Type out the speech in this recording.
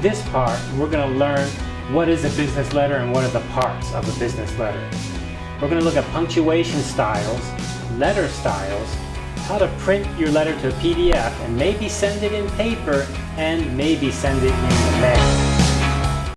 this part, we're going to learn what is a business letter and what are the parts of a business letter. We're going to look at punctuation styles, letter styles, how to print your letter to a PDF and maybe send it in paper and maybe send it in the mail.